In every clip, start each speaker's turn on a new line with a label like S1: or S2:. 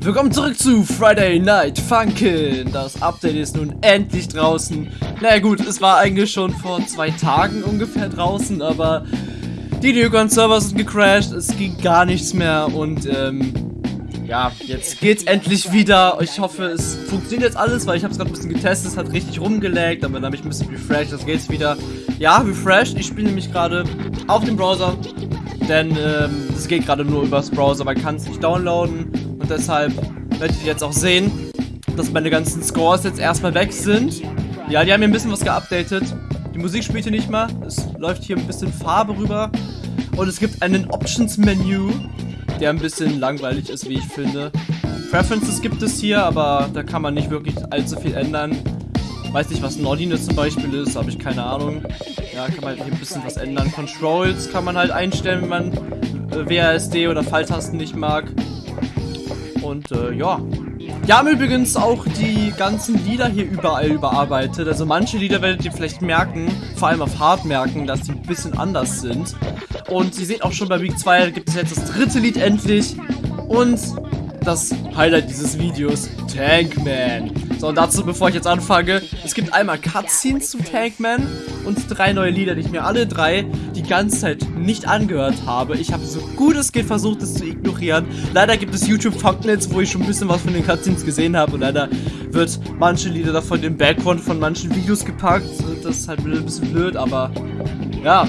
S1: Willkommen zurück zu Friday Night Funkin'. Das Update ist nun endlich draußen. Naja gut, es war eigentlich schon vor zwei Tagen ungefähr draußen, aber die Newcon-Server sind gecrashed, es ging gar nichts mehr und ähm, ja, jetzt geht's endlich wieder. Ich hoffe, es funktioniert jetzt alles, weil ich habe es gerade ein bisschen getestet, es hat richtig rumgelegt, aber dann habe ich ein bisschen refreshed, das geht's wieder. Ja, refreshed, ich spiele nämlich gerade auf dem Browser, denn ähm, es geht gerade nur übers Browser, man kann es nicht downloaden deshalb werdet ihr jetzt auch sehen, dass meine ganzen Scores jetzt erstmal weg sind. Ja, die haben hier ein bisschen was geupdatet. Die Musik spielt hier nicht mehr, es läuft hier ein bisschen Farbe rüber und es gibt einen Options-Menü, der ein bisschen langweilig ist, wie ich finde. Preferences gibt es hier, aber da kann man nicht wirklich allzu viel ändern. Weiß nicht, was Nordine zum Beispiel ist, habe ich keine Ahnung. Ja, kann man hier ein bisschen was ändern. Controls kann man halt einstellen, wenn man äh, WASD oder Pfeiltasten nicht mag. Und äh, ja. Wir haben übrigens auch die ganzen Lieder hier überall überarbeitet. Also manche Lieder werdet ihr vielleicht merken, vor allem auf Hard merken, dass die ein bisschen anders sind. Und ihr seht auch schon bei Week 2 gibt es jetzt das dritte Lied endlich. Und das Highlight dieses Videos, Tankman. So, und dazu, bevor ich jetzt anfange, es gibt einmal Cutscenes zu Tankman und drei neue Lieder, die ich mir alle drei ganze Zeit nicht angehört habe. Ich habe so gut es geht versucht, es zu ignorieren. Leider gibt es YouTube-Thumbnails, wo ich schon ein bisschen was von den Cutscenes gesehen habe und leider wird manche Lieder davon im Background von manchen Videos gepackt. Das ist halt ein bisschen blöd, aber ja,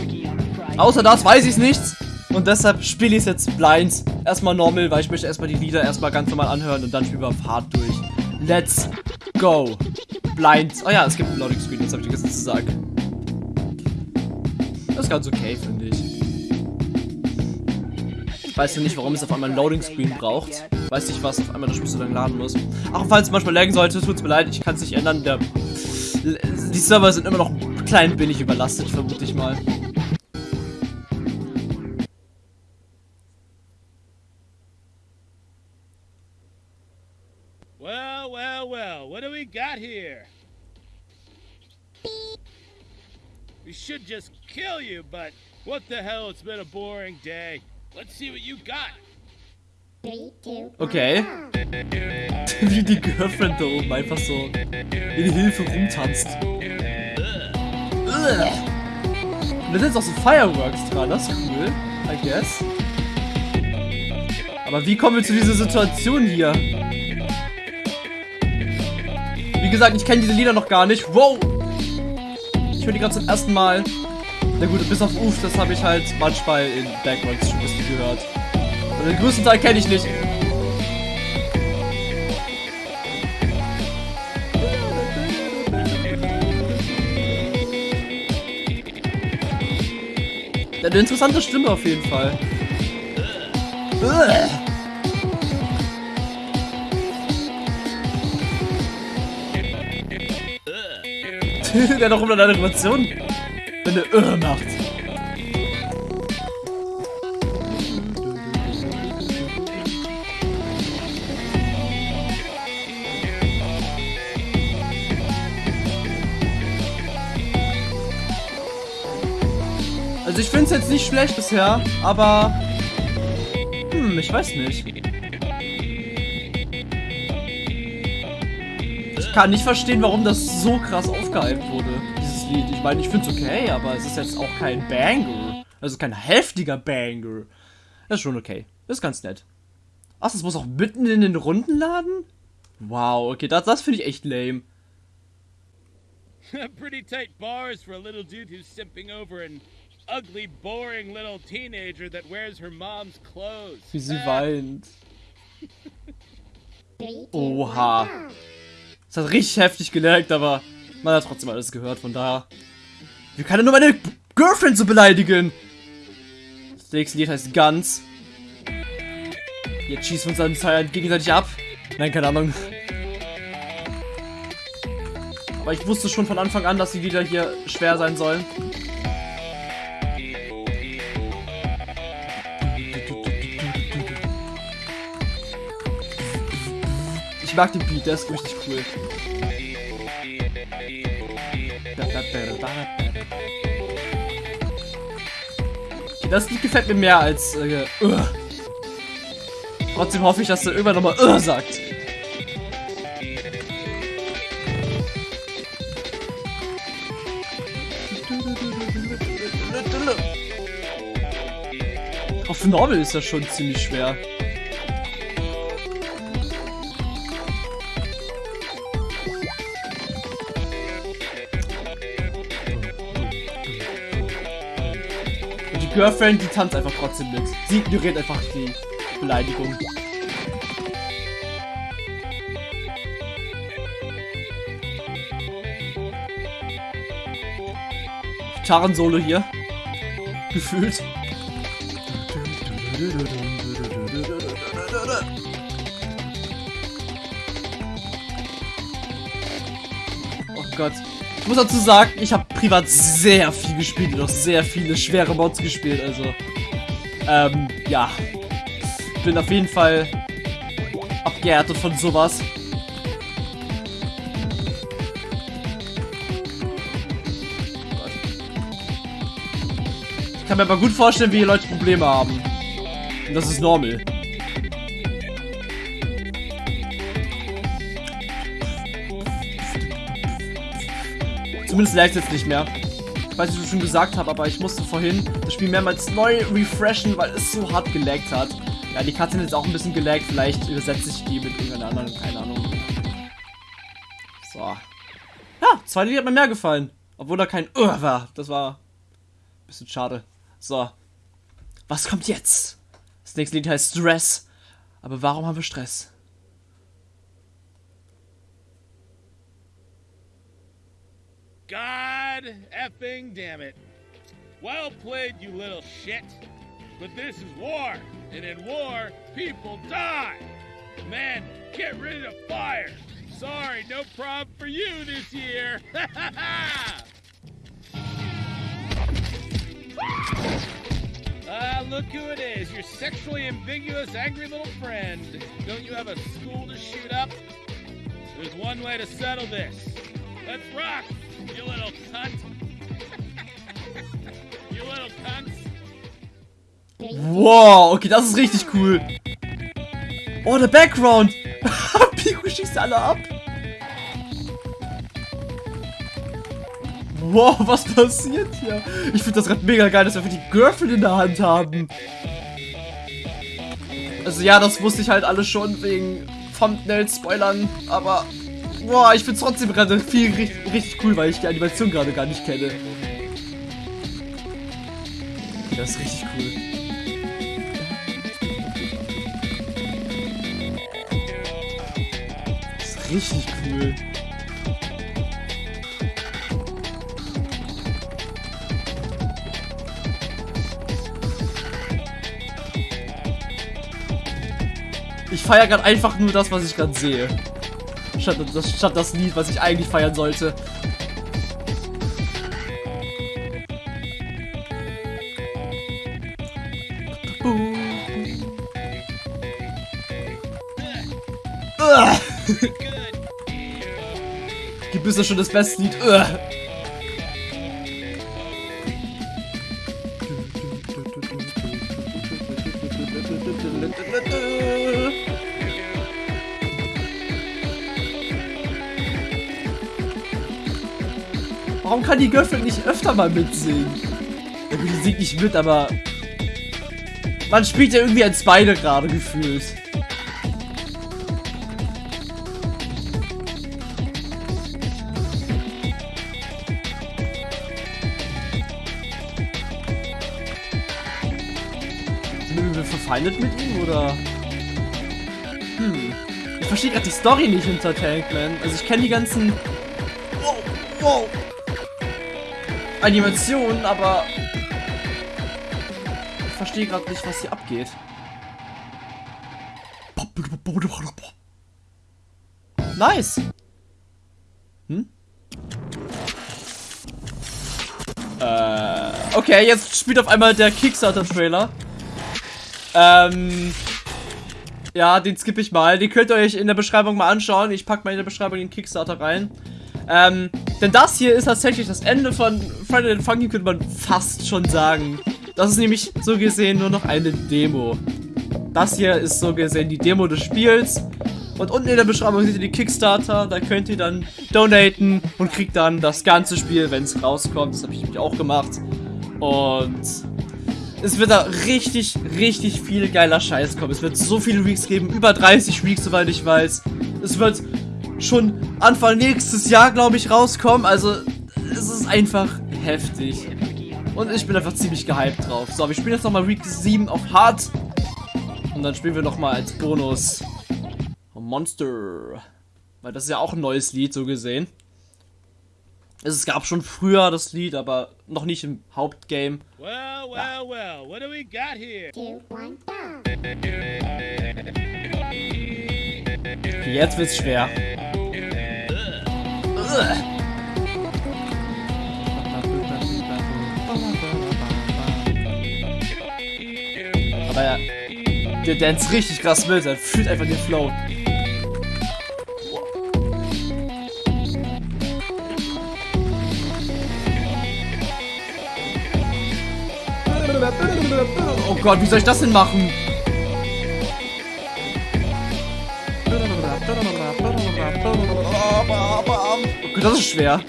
S1: Außer das weiß ich nichts. Und deshalb spiele ich es jetzt blind. Erstmal normal, weil ich möchte erstmal die Lieder erstmal ganz normal anhören und dann spielen wir hart durch. Let's go. Blind. Oh ja, es gibt einen Loading Screen, das habe ich vergessen zu sagen. Das ist ganz okay, finde ich. Weißt du nicht, warum es auf einmal ein Loading Screen braucht? Weiß nicht, was auf einmal das Spiel so lange laden muss. Ach, falls es manchmal laggen sollte, tut es mir leid, ich kann es nicht ändern. Der, die Server sind immer noch klein billig überlastet, vermute ich mal.
S2: Well, well, well, what do we got here? We should just kill you, but what the hell, it's been a boring day. Let's see what you got.
S1: Okay. Wie die Girlfriend da oben einfach so in Hilfe rumtanzt. Und da sind auch so Fireworks dran, das ist cool, I guess. Aber wie kommen wir zu dieser Situation hier? Wie gesagt, ich kenne diese Lieder noch gar nicht. Wow! Höre die gerade zum ersten Mal. Na gut, bis auf Uff, das habe ich halt manchmal in Backgrounds schon ein bisschen gehört. Und den größten Teil kenne ich nicht. Eine interessante Stimme auf jeden Fall. Der noch immer eine Animation. Wenn er Irr macht. Also ich finde es jetzt nicht schlecht bisher, aber... Hm, ich weiß nicht. Ich kann nicht verstehen, warum das so krass aufgehypt wurde, dieses Lied. Ich meine, ich finde es okay, aber es ist jetzt auch kein Banger. Also kein heftiger Banger. Das ist schon okay. Das ist ganz nett. Ach, das muss auch mitten in den Runden laden? Wow, okay, das, das finde ich echt lame.
S2: Pretty tight bars for a little dude who's simping over an ugly, boring little teenager that wears her mom's clothes.
S1: Wie sie weint. Oha. Das hat richtig heftig gelernt, aber man hat trotzdem alles gehört, von daher. Wie kann er nur meine Girlfriend so beleidigen? Das nächste Lied heißt Guns. Jetzt schießen wir uns dann gegenseitig ab. Nein, keine Ahnung. Aber ich wusste schon von Anfang an, dass die Lieder hier schwer sein sollen. Mag den Beat, der ist richtig cool. Okay, das Lied gefällt mir mehr als... Äh, uh. Trotzdem hoffe ich, dass er irgendwann nochmal uh, sagt. Auf Normal ist das schon ziemlich schwer. Girlfriend, die tanzt einfach trotzdem mit. Sie ignoriert einfach die Beleidigung. Gitarren-Solo hier. Gefühlt. Oh Gott. Ich muss dazu sagen, ich habe privat sehr viel gespielt und auch sehr viele schwere Mods gespielt, also. Ähm, ja. Bin auf jeden Fall abgehärtet von sowas. Ich kann mir aber gut vorstellen, wie hier Leute Probleme haben. Und das ist normal. Zumindest lag jetzt nicht mehr. Ich weiß nicht, ob ich schon gesagt habe, aber ich musste vorhin das Spiel mehrmals neu refreshen, weil es so hart gelaggt hat. Ja, die Karte ist auch ein bisschen gelaggt. Vielleicht übersetze ich die mit irgendeiner anderen, keine Ahnung. So. Ja, zwei Lied hat mir mehr gefallen. Obwohl da kein Ur war. Das war ein bisschen schade. So. Was kommt jetzt? Das nächste Lied heißt Stress. Aber warum haben wir Stress?
S2: God effing damn it. Well played, you little shit. But this is war, and in war, people die. Man, get rid of fire. Sorry, no problem for you this year. Ah, look who it is, your sexually ambiguous, angry little friend. Don't you have a school to shoot up? There's one way to settle this. Let's rock, you little cunt. you little cunts.
S1: Wow, okay, das ist richtig cool. Oh, der Background. Pico schießt alle ab. Wow, was passiert hier? Ich finde das gerade mega geil, dass wir die Girlfriend in der Hand haben. Also ja, das wusste ich halt alles schon wegen Thumbnail-Spoilern, aber boah, ich finde es trotzdem gerade viel richtig, richtig cool, weil ich die Animation gerade gar nicht kenne. Das ist richtig cool. Das ist richtig cool. Ich feiere gerade einfach nur das, was ich gerade sehe. Statt das, statt das Lied, was ich eigentlich feiern sollte. Gibt es ja schon das beste Lied. Uah. Warum kann die Girlfriend nicht öfter mal mitsingen? Ja gut, die singt nicht mit, aber... Man spielt ja irgendwie als beide gerade gefühlt. Sind wir verfeindet mit ihm, oder? Hm. Ich verstehe gerade die Story nicht hinter Tankman. Also ich kenne die ganzen... Wow, wow. Animationen, aber... Ich verstehe gerade nicht, was hier abgeht. Nice. Hm? Äh, okay, jetzt spielt auf einmal der Kickstarter-Trailer. Ähm, ja, den skippe ich mal. Den könnt ihr euch in der Beschreibung mal anschauen. Ich packe mal in der Beschreibung den Kickstarter rein. Ähm, denn das hier ist tatsächlich das Ende von Friday the Funky, könnte man fast schon sagen. Das ist nämlich so gesehen nur noch eine Demo. das hier ist so gesehen die Demo des Spiels. Und unten in der Beschreibung seht ihr die Kickstarter, da könnt ihr dann donaten und kriegt dann das ganze Spiel, wenn es rauskommt. Das habe ich nämlich auch gemacht. Und es wird da richtig, richtig viel geiler Scheiß kommen. Es wird so viele Weeks geben, über 30 Weeks, soweit ich weiß. Es wird schon Anfang nächstes Jahr, glaube ich, rauskommen. Also, es ist einfach heftig. Und ich bin einfach ziemlich gehypt drauf. So, wir spielen jetzt nochmal Week 7 auf Hard. Und dann spielen wir nochmal als Bonus Monster. Weil das ist ja auch ein neues Lied, so gesehen. Es gab schon früher das Lied, aber noch nicht im Hauptgame.
S2: Well, well, well, what do we got here?
S3: two, one,
S1: jetzt wird's schwer. Aber ja, der dance richtig krass mit, er fühlt einfach den Flow. Oh Gott, wie soll ich das denn machen? Das ist schwer.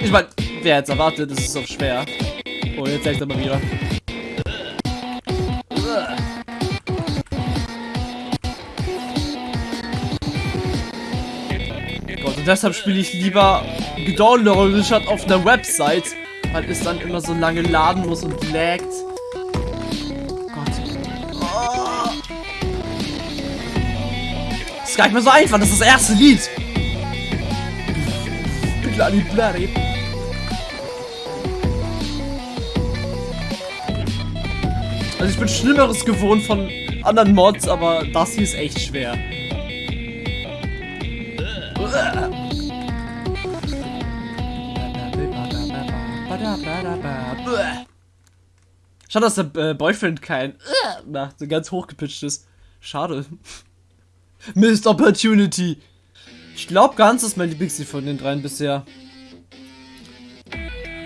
S1: Ich meine, wer jetzt erwartet, das ist doch schwer. Oh, jetzt zeigt er mal wieder. Gott, und deshalb spiele ich lieber gedownloadet statt auf einer Website, weil es dann immer so lange laden muss und laggt. Gott. Oh. Das ist gar nicht mehr so einfach, das ist das erste Lied. Bloody. Also ich bin Schlimmeres gewohnt von anderen Mods, aber das hier ist echt schwer. Schade, dass der äh, Boyfriend kein macht, so ganz hochgepitcht ist. Schade. Missed Opportunity. Ich glaube ganz, ist mein Lieblingslied von den dreien bisher.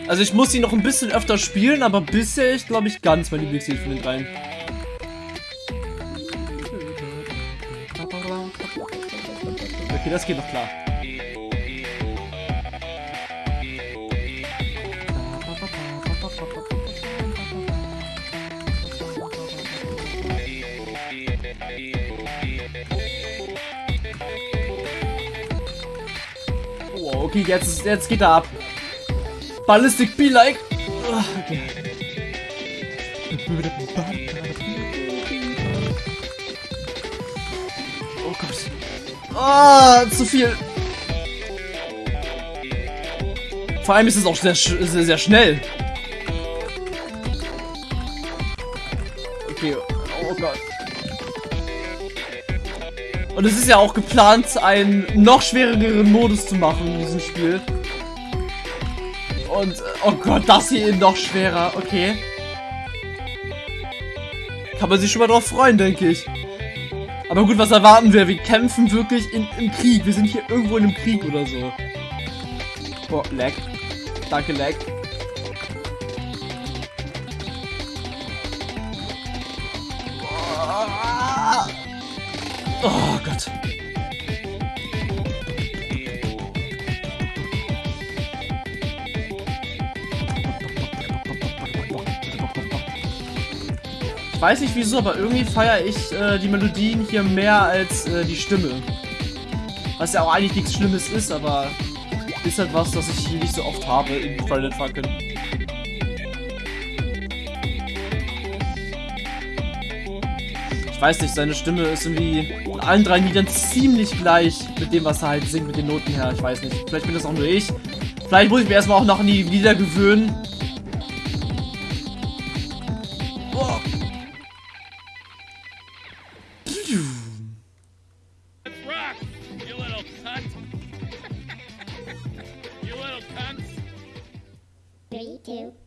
S1: Also ich muss sie noch ein bisschen öfter spielen, aber bisher ist, glaube ich, ganz mein Lieblingslied von den dreien. Okay, das geht noch klar. Okay, jetzt, jetzt geht er ab. Ballistic be like. Ah, Okay. Oh Gott. Ah, zu viel. Vor allem ist es auch sehr, sehr, sehr schnell. Okay, oh Gott. Und es ist ja auch geplant, einen noch schwereren Modus zu machen in diesem Spiel. Und, äh, oh Gott, das hier noch schwerer. Okay. Kann man sich schon mal drauf freuen, denke ich. Aber gut, was erwarten wir? Wir kämpfen wirklich in, im Krieg. Wir sind hier irgendwo in einem Krieg oder so. Boah, lag. Danke, lag. Oh Gott. Ich weiß nicht wieso, aber irgendwie feiere ich äh, die Melodien hier mehr als äh, die Stimme. Was ja auch eigentlich nichts Schlimmes ist, aber ist halt was, das ich hier nicht so oft habe in Friday Funkin'. Ich weiß nicht, seine Stimme ist irgendwie allen drei Liedern ziemlich gleich mit dem, was er halt singt, mit den Noten her. Ich weiß nicht. Vielleicht bin das auch nur ich. Vielleicht muss ich mir erstmal auch noch an die Lieder gewöhnen. Oh.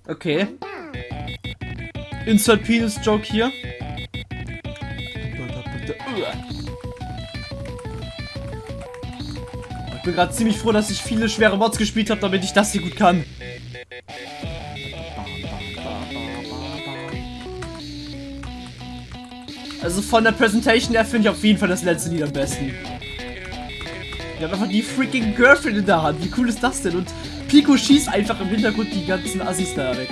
S1: Okay. Insert Penis Joke hier. Bin gerade ziemlich froh, dass ich viele schwere Mods gespielt habe, damit ich das hier gut kann. Also von der Präsentation her finde ich auf jeden Fall das letzte Lied am besten. Wir haben einfach die freaking Girlfriend in der Hand. Wie cool ist das denn? Und Pico schießt einfach im Hintergrund die ganzen Assis da weg.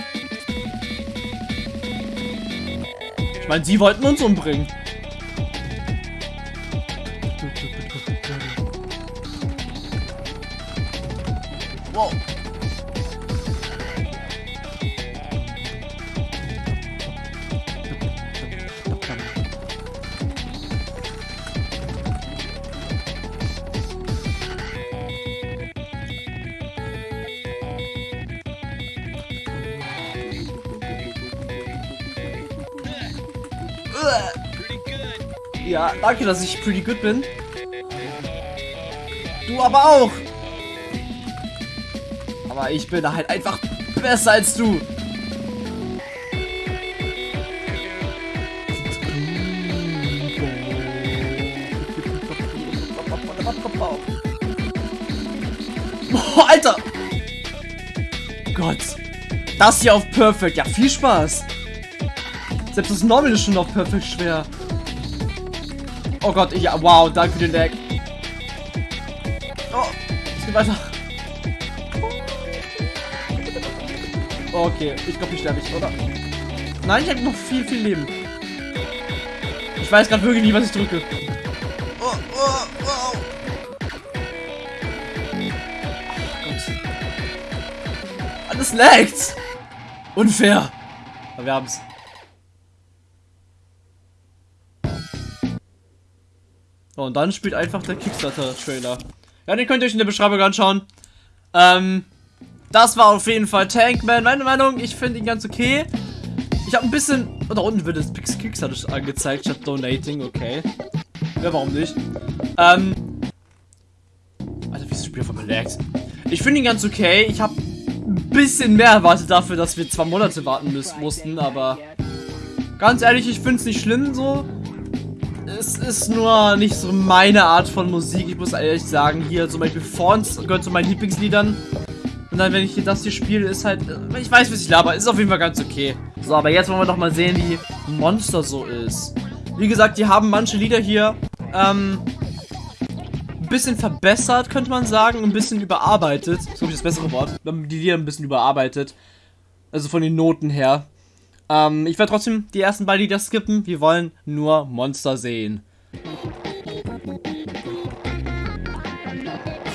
S1: Ich meine, sie wollten uns umbringen. Ja, danke, dass ich pretty good bin. Du aber auch. Aber ich bin halt einfach besser als du. Boah, Alter. Gott. Das hier auf Perfect. Ja, viel Spaß. Selbst das Normal ist schon auf Perfect schwer. Oh Gott, ja, wow, danke für den Deck. Oh, es geht weiter. Okay, ich glaube, ich sterbe ich, oder? Nein, ich habe noch viel, viel Leben. Ich weiß gerade wirklich nicht, was ich drücke. Oh, oh, oh. Alles laggt. Unfair. Aber wir haben's. Und dann spielt einfach der Kickstarter-Trailer. Ja, den könnt ihr euch in der Beschreibung anschauen. Ähm, das war auf jeden Fall Tankman. Meine Meinung, ich finde ihn ganz okay. Ich habe ein bisschen... Oh, da unten wird das Kickstarter angezeigt statt Donating, okay. Ja, warum nicht? Ähm... Alter, wie ist das Spiel von gelaggt? Ich finde ihn ganz okay. Ich habe ein bisschen mehr erwartet dafür, dass wir zwei Monate warten müssen, mussten, aber... Ganz ehrlich, ich finde es nicht schlimm so es ist nur nicht so meine Art von Musik. Ich muss ehrlich sagen, hier zum Beispiel Fonts gehört zu meinen Lieblingsliedern. Und dann, wenn ich hier das hier spiele, ist halt... Ich weiß, was ich laber. Ist auf jeden Fall ganz okay. So, aber jetzt wollen wir doch mal sehen, wie Monster so ist. Wie gesagt, die haben manche Lieder hier, ähm... Ein bisschen verbessert, könnte man sagen. Ein bisschen überarbeitet. Das ist, glaube ich, das bessere Wort. Die Lieder ein bisschen überarbeitet. Also von den Noten her. Ähm, ich werde trotzdem die ersten beiden Lieder skippen. Wir wollen nur Monster sehen.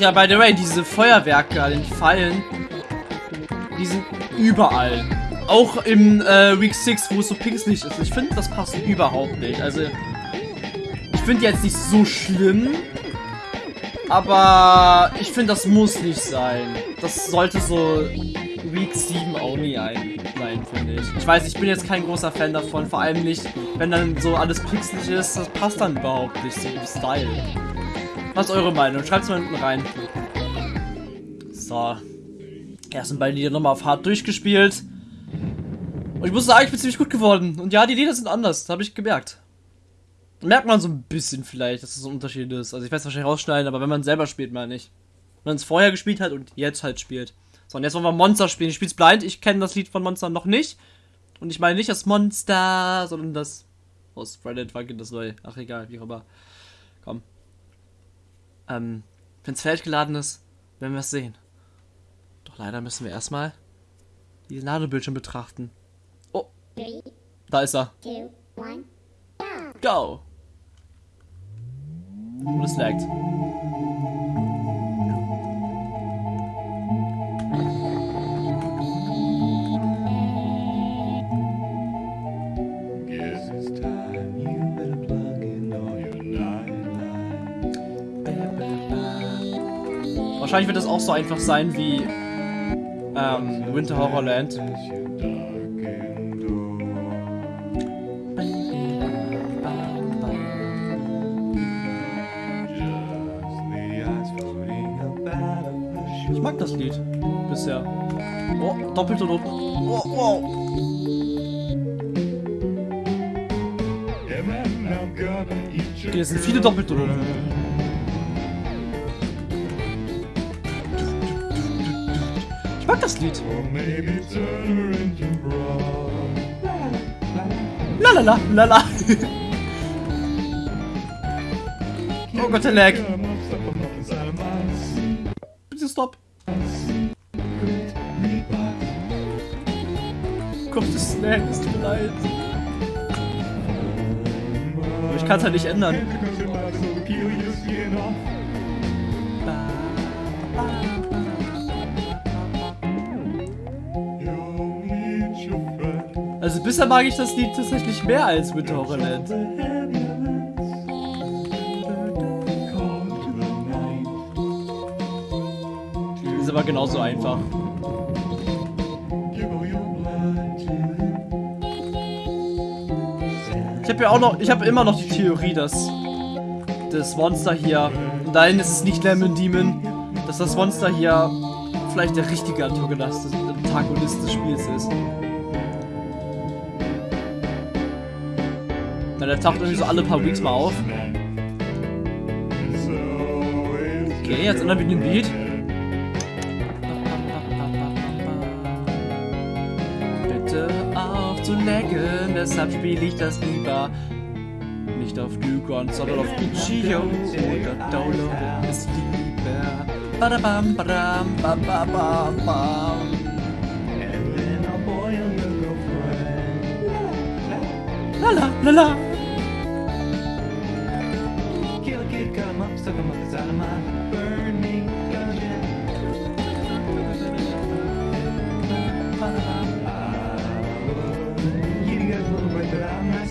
S1: Ja, by the way, diese Feuerwerke an den Pfeilen, die sind überall. Auch im äh, Week 6, wo es so pixelig ist. Ich finde, das passt überhaupt nicht. Also, ich finde jetzt nicht so schlimm. Aber ich finde, das muss nicht sein. Das sollte so Week 7 Only ein sein, finde ich. Ich weiß, ich bin jetzt kein großer Fan davon, vor allem nicht, wenn dann so alles pixelig ist, das passt dann überhaupt nicht im Style. Was ist eure Meinung? Schreibt es mal hinten rein. So. Ersten beiden Lieder nochmal auf hart durchgespielt. Und ich muss sagen, ich bin ziemlich gut geworden. Und ja, die Lieder sind anders, das habe ich gemerkt. Merkt man so ein bisschen vielleicht, dass es das ein Unterschied ist. Also ich werde es wahrscheinlich rausschneiden, aber wenn man selber spielt, mal nicht. Wenn man es vorher gespielt hat und jetzt halt spielt. So, und jetzt wollen wir Monster spielen. Ich spiele es blind. Ich kenne das Lied von Monster noch nicht. Und ich meine nicht das Monster, sondern das aus Reddit Funkin' das neue. Ach egal, wie auch immer. Komm. Ähm, wenn es fertig geladen ist, werden wir es sehen. Doch leider müssen wir erstmal die Ladebildschirm betrachten. Oh. Da ist er. Go. Und es laggt. Wahrscheinlich wird es auch so einfach sein wie ähm, Winter Horrorland. Ich mag das Lied bisher. Oh, doppelte Noten. Oh, wow. Okay, es sind viele doppelte. Mag das Lied. Lalala, lala. Oh Gott, der Lag. Bitte stopp. Gott, das Lag, es tut mir leid. Ich kann es halt nicht ändern. Also bisher mag ich das Lied tatsächlich mehr als Winter Horrorland. Ist aber genauso einfach. Ich habe ja auch noch, ich habe immer noch die Theorie, dass das Monster hier, nein, es ist nicht Lemon Demon, dass das Monster hier vielleicht der richtige Antagonist des Spiels ist. Na, der taucht irgendwie so alle paar Weeks mal auf. Okay, jetzt ändern wir den Beat. Bitte auf zu lecken, deshalb spiele ich das lieber. Nicht auf Dugon, sondern auf Ichio oder downloade es lieber. Badabam, badam, bababam, bam. Lala, lala.
S4: Kill him up, suck him up inside of my burning gungeon. Give you guys a little break, but I'm not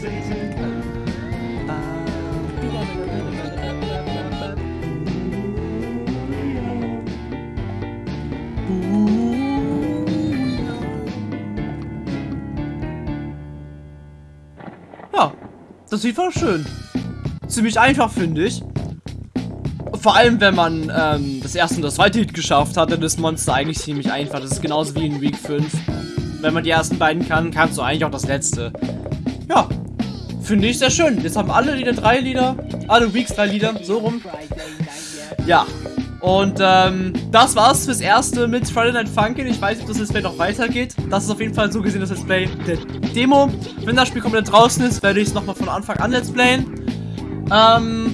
S1: Ja, das Lied war schön. Ziemlich einfach, finde ich. Vor allem, wenn man ähm, das erste und das zweite Lied geschafft hat, dann ist Monster eigentlich ziemlich einfach. Das ist genauso wie in Week 5. Wenn man die ersten beiden kann, kannst du eigentlich auch das letzte. Ja, finde ich sehr schön. Jetzt haben alle Lieder drei Lieder. Alle Weeks drei Lieder, so rum. Ja. Und ähm, das war's fürs erste mit Friday Night Funkin'. Ich weiß nicht, ob das Let's Play noch weitergeht. Das ist auf jeden Fall so gesehen das Let's Play der Demo. Wenn das Spiel komplett draußen ist, werde ich es nochmal von Anfang an Let's Playen. Ähm,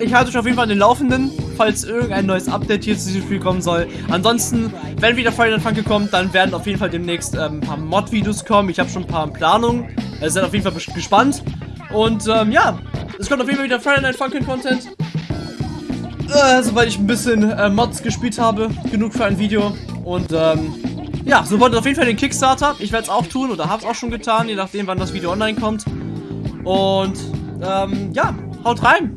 S1: ich halte euch auf jeden Fall an den Laufenden, falls irgendein neues Update hier zu diesem Spiel kommen soll. Ansonsten, wenn wieder Night Funkin' kommt, dann werden auf jeden Fall demnächst ähm, ein paar Mod-Videos kommen. Ich habe schon ein paar in Planung. Also seid auf jeden Fall gespannt. Und ähm, ja, es kommt auf jeden Fall wieder Friday Night Funkin' Content. Äh, sobald ich ein bisschen äh, Mods gespielt habe. Genug für ein Video. Und ähm, ja, sobald auf jeden Fall den Kickstarter. Ich werde es auch tun oder habe es auch schon getan, je nachdem, wann das Video online kommt. Und ähm, ja, haut rein.